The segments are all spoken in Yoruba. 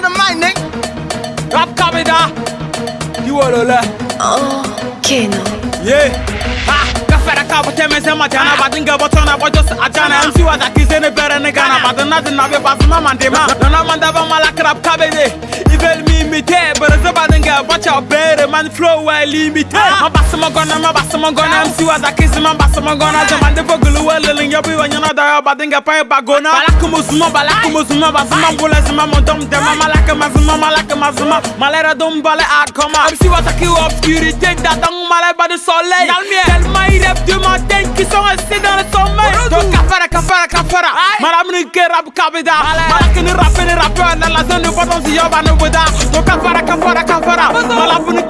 dynamite, nigga. Rap coming, da. You a a n t to let? Okay, no. Yeah. Ha. fɛrɛ ka bɔ tɛmɛsɛn ma jana baden kɛ bɔ tɔn na bɔ jɔ a jana mc wa ta kisɛ ni b e r e ni gana baden na ti na n bɛ bafuma man di ma nɔnɔ man daba ma la k r a p ka b e ye i bɛ mi mi tɛ man flow well limited Ma bass ma gonna, ma bass ma gonna MC was a kiss, ma bass ma gonna Jaman de vogulu well lilling Yobi wa nyana da yoba dinga pa yoba gona Balak musuma, balak musuma Basuma mbule zima mondom dema Malak mazuma, malak mazuma Malera dum bale akoma MC was a kill obscurité Dadang malé bas du soleil Tellement il rêve du matin Qui sont restés dans le sommeil Donc kafara, kafara, kafara Madame ni ke rap kabida Malak ni rap ni rappeur Dans la zone du bottom yoba ne bouda Donc kafara, kafara, kafara Malak ni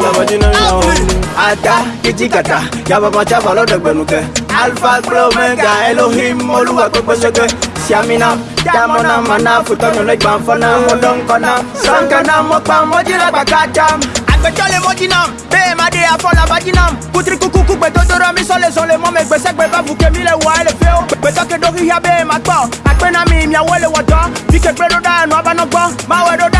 ata kitikata yabamata balọdọgbẹnukẹ alpha flow elohim olúwa gbẹgbẹsẹgbẹ siamina damona mana futọnyọlẹgbanfọna mọdọnkọna sankana mọpa mọjìlágbàkàtà agbẹjọle mọjìnà bẹẹ má dé afọlá bájìnà kutirikukuku gbẹdọdọrọ mi sọlẹ sọlẹ mọmẹ gbẹsẹgbẹ bàbùkẹ mi lẹ wà ẹlẹ fẹ o gbẹtọkẹdọ híhá bẹẹ má gbọ àpẹnami ìmìàwọlẹ wọtọ bí kẹgbẹdọdọ àná abánagbọ máwẹdọdọ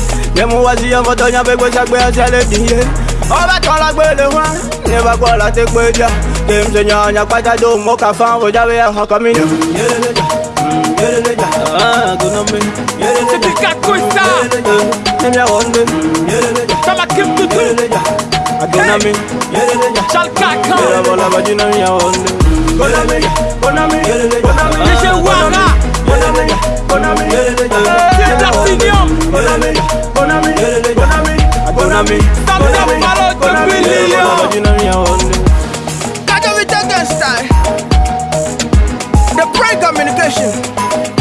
Ye mou wazi yon koto nyan pe kwe chakwe yon chale binye Oba ton la kwe le wan, ne va kwa la te kwe dya Te mse nyan nyan kwa ta do mou ka fan Wo jave yon haka mi nye Yere le dya, yere le dya, ah, gounan mi Yere le dya, yere le dya, nem ya ronde Yere le dya, yere le dya, agounan mi Yere le dya, chalka kan Yere vola bajina mi ya ronde Gounan mi, gounan mi, gounan mi Nishe wala communication.